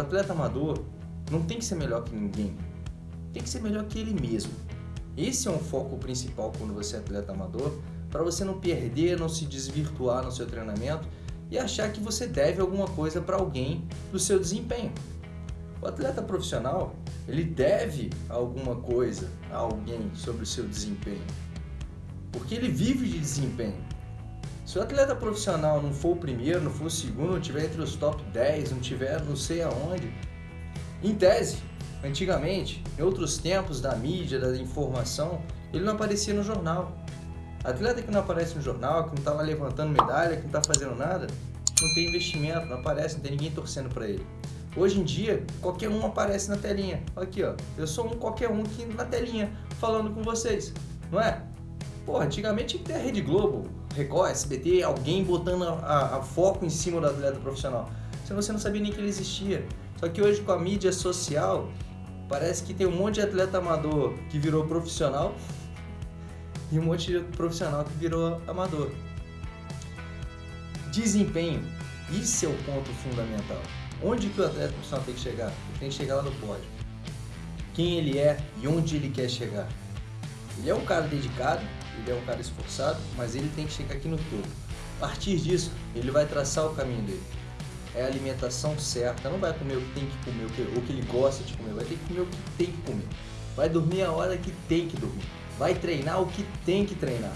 atleta amador não tem que ser melhor que ninguém, tem que ser melhor que ele mesmo. Esse é um foco principal quando você é atleta amador, para você não perder, não se desvirtuar no seu treinamento e achar que você deve alguma coisa para alguém do seu desempenho. O atleta profissional, ele deve alguma coisa a alguém sobre o seu desempenho, porque ele vive de desempenho. Se o atleta profissional não for o primeiro, não for o segundo, não tiver entre os top 10, não tiver não sei aonde, em tese, antigamente, em outros tempos da mídia, da informação, ele não aparecia no jornal. Atleta que não aparece no jornal, que não está lá levantando medalha, que não está fazendo nada, não tem investimento, não aparece, não tem ninguém torcendo para ele. Hoje em dia, qualquer um aparece na telinha. Aqui, ó. Eu sou um qualquer um aqui na telinha, falando com vocês. Não é? Pô, antigamente tinha que ter a Rede Globo, Record, SBT, alguém botando a, a, a foco em cima do atleta profissional. Senão você não sabia nem que ele existia. Só que hoje com a mídia social, parece que tem um monte de atleta amador que virou profissional e um monte de profissional que virou amador. Desempenho, isso é o ponto fundamental. Onde que o atleta profissional tem que chegar? Ele tem que chegar lá no pódio. Quem ele é e onde ele quer chegar. Ele é um cara dedicado, ele é um cara esforçado, mas ele tem que chegar aqui no topo. A partir disso, ele vai traçar o caminho dele. É a alimentação certa, não vai comer o que tem que comer, o que, o que ele gosta de comer, vai ter que comer o que tem que comer. Vai dormir a hora que tem que dormir. Vai treinar o que tem que treinar.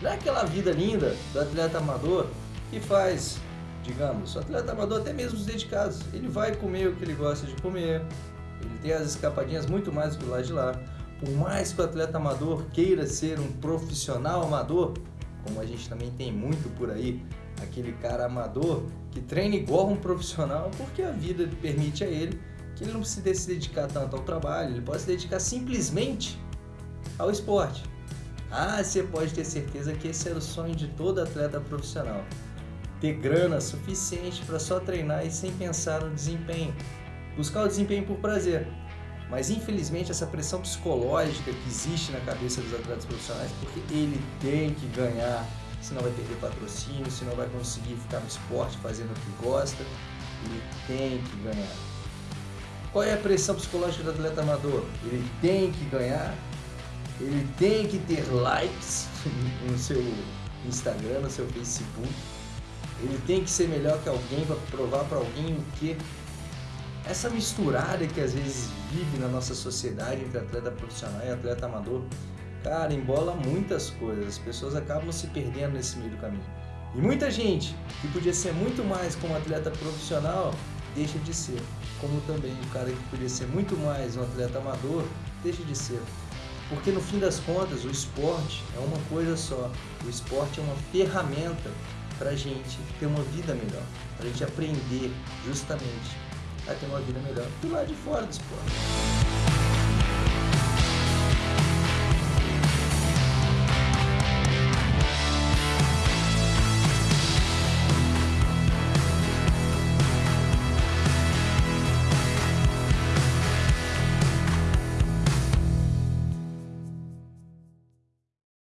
Não é aquela vida linda do atleta amador que faz, digamos, o atleta amador até mesmo os dedicados. Ele vai comer o que ele gosta de comer, ele tem as escapadinhas muito mais do lado de lá. Por mais que o atleta amador queira ser um profissional amador, como a gente também tem muito por aí, aquele cara amador que treina igual um profissional porque a vida permite a ele que ele não precisa se dedicar tanto ao trabalho, ele pode se dedicar simplesmente ao esporte. Ah, você pode ter certeza que esse era o sonho de todo atleta profissional. Ter grana suficiente para só treinar e sem pensar no desempenho. Buscar o desempenho por prazer. Mas infelizmente essa pressão psicológica que existe na cabeça dos atletas profissionais, porque ele tem que ganhar, senão vai perder patrocínio, senão vai conseguir ficar no esporte fazendo o que gosta, ele tem que ganhar. Qual é a pressão psicológica do atleta amador? Ele tem que ganhar, ele tem que ter likes no seu Instagram, no seu Facebook, ele tem que ser melhor que alguém para provar para alguém o que essa misturada que às vezes vive na nossa sociedade entre atleta profissional e atleta amador, cara, embola muitas coisas. As pessoas acabam se perdendo nesse meio do caminho. E muita gente que podia ser muito mais como atleta profissional deixa de ser. Como também o cara que podia ser muito mais um atleta amador deixa de ser. Porque no fim das contas, o esporte é uma coisa só. O esporte é uma ferramenta para a gente ter uma vida melhor, para a gente aprender justamente a ter uma vida melhor do lado de fora do esporte.